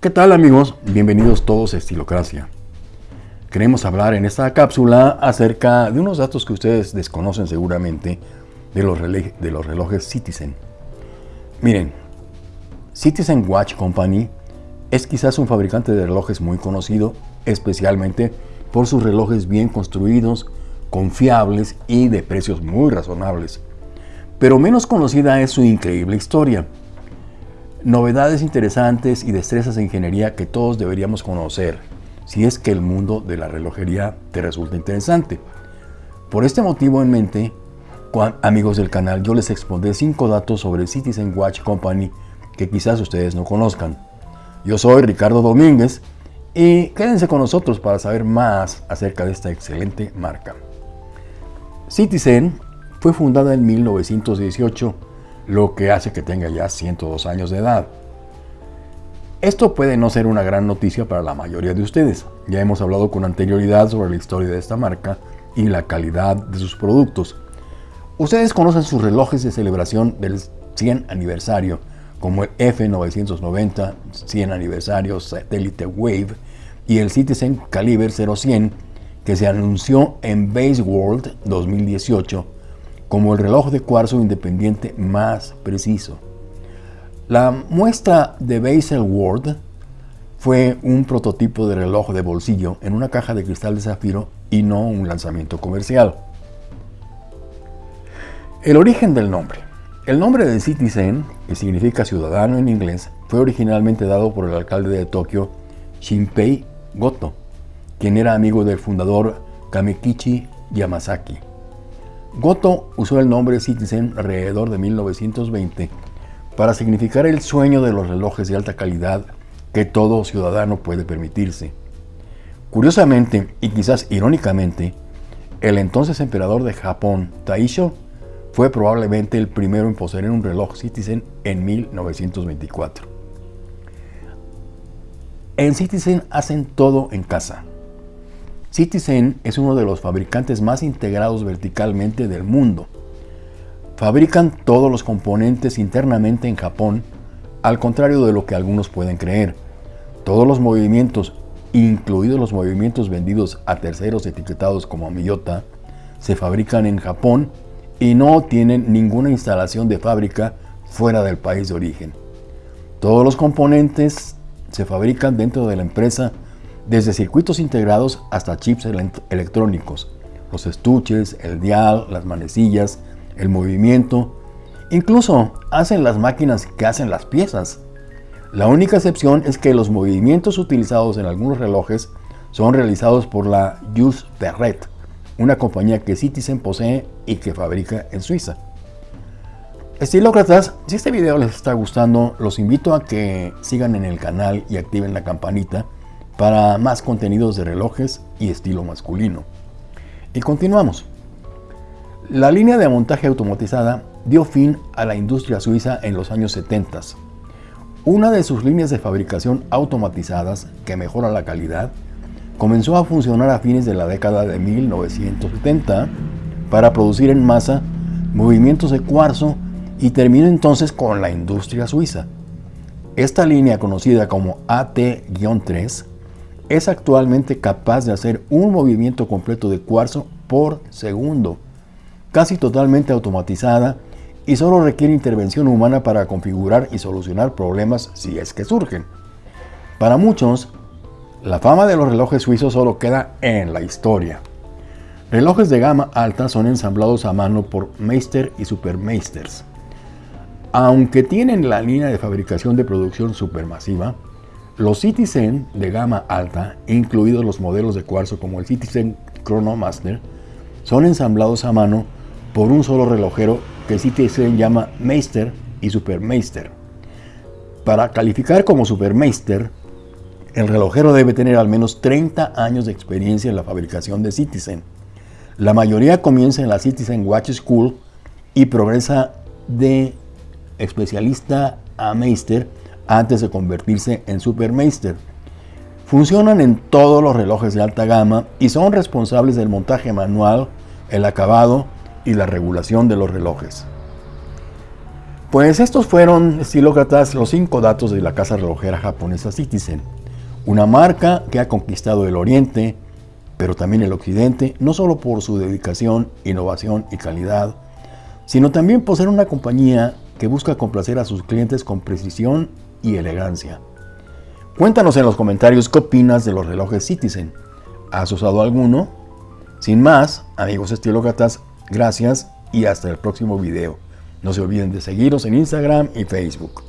¿Qué tal amigos? Bienvenidos todos a Estilocracia. Queremos hablar en esta cápsula acerca de unos datos que ustedes desconocen seguramente de los, de los relojes Citizen. Miren, Citizen Watch Company es quizás un fabricante de relojes muy conocido, especialmente por sus relojes bien construidos, confiables y de precios muy razonables. Pero menos conocida es su increíble historia. Novedades interesantes y destrezas de ingeniería que todos deberíamos conocer, si es que el mundo de la relojería te resulta interesante. Por este motivo en mente, amigos del canal, yo les expondré 5 datos sobre Citizen Watch Company que quizás ustedes no conozcan. Yo soy Ricardo Domínguez y quédense con nosotros para saber más acerca de esta excelente marca. Citizen fue fundada en 1918, lo que hace que tenga ya 102 años de edad. Esto puede no ser una gran noticia para la mayoría de ustedes. Ya hemos hablado con anterioridad sobre la historia de esta marca y la calidad de sus productos. Ustedes conocen sus relojes de celebración del 100 aniversario, como el F990 100 aniversario Satellite Wave y el Citizen Caliber 0100 que se anunció en Base World 2018 como el reloj de cuarzo independiente más preciso. La muestra de World fue un prototipo de reloj de bolsillo en una caja de cristal de zafiro y no un lanzamiento comercial. El origen del nombre. El nombre de Citizen, que significa ciudadano en inglés, fue originalmente dado por el alcalde de Tokio, Shinpei Goto, quien era amigo del fundador Kamekichi Yamazaki. Goto usó el nombre Citizen alrededor de 1920 para significar el sueño de los relojes de alta calidad que todo ciudadano puede permitirse. Curiosamente, y quizás irónicamente, el entonces emperador de Japón, Taisho, fue probablemente el primero en poseer un reloj Citizen en 1924. En Citizen hacen todo en casa. Citizen es uno de los fabricantes más integrados verticalmente del mundo. Fabrican todos los componentes internamente en Japón, al contrario de lo que algunos pueden creer. Todos los movimientos, incluidos los movimientos vendidos a terceros etiquetados como Miyota, se fabrican en Japón y no tienen ninguna instalación de fábrica fuera del país de origen. Todos los componentes se fabrican dentro de la empresa desde circuitos integrados hasta chips electrónicos, los estuches, el dial, las manecillas, el movimiento, incluso hacen las máquinas que hacen las piezas. La única excepción es que los movimientos utilizados en algunos relojes son realizados por la Just Perret, una compañía que Citizen posee y que fabrica en Suiza. Estilócratas, si este video les está gustando, los invito a que sigan en el canal y activen la campanita para más contenidos de relojes y estilo masculino. Y continuamos. La línea de montaje automatizada dio fin a la industria suiza en los años 70. Una de sus líneas de fabricación automatizadas, que mejora la calidad, comenzó a funcionar a fines de la década de 1970 para producir en masa movimientos de cuarzo y terminó entonces con la industria suiza. Esta línea conocida como AT-3 es actualmente capaz de hacer un movimiento completo de cuarzo por segundo, casi totalmente automatizada y solo requiere intervención humana para configurar y solucionar problemas si es que surgen. Para muchos, la fama de los relojes suizos solo queda en la historia. Relojes de gama alta son ensamblados a mano por Meister y Supermeisters. Aunque tienen la línea de fabricación de producción supermasiva, los Citizen de gama alta, incluidos los modelos de cuarzo como el Citizen Chronomaster, son ensamblados a mano por un solo relojero que Citizen llama Meister y Supermeister. Para calificar como Supermeister, el relojero debe tener al menos 30 años de experiencia en la fabricación de Citizen. La mayoría comienza en la Citizen Watch School y progresa de especialista a Meister antes de convertirse en Supermeister. Funcionan en todos los relojes de alta gama y son responsables del montaje manual, el acabado y la regulación de los relojes. Pues estos fueron, estilócratas, los cinco datos de la casa relojera japonesa Citizen, una marca que ha conquistado el Oriente, pero también el Occidente, no solo por su dedicación, innovación y calidad, sino también por ser una compañía que busca complacer a sus clientes con precisión y elegancia. Cuéntanos en los comentarios qué opinas de los relojes Citizen. ¿Has usado alguno? Sin más, amigos estilócratas, gracias y hasta el próximo video. No se olviden de seguirnos en Instagram y Facebook.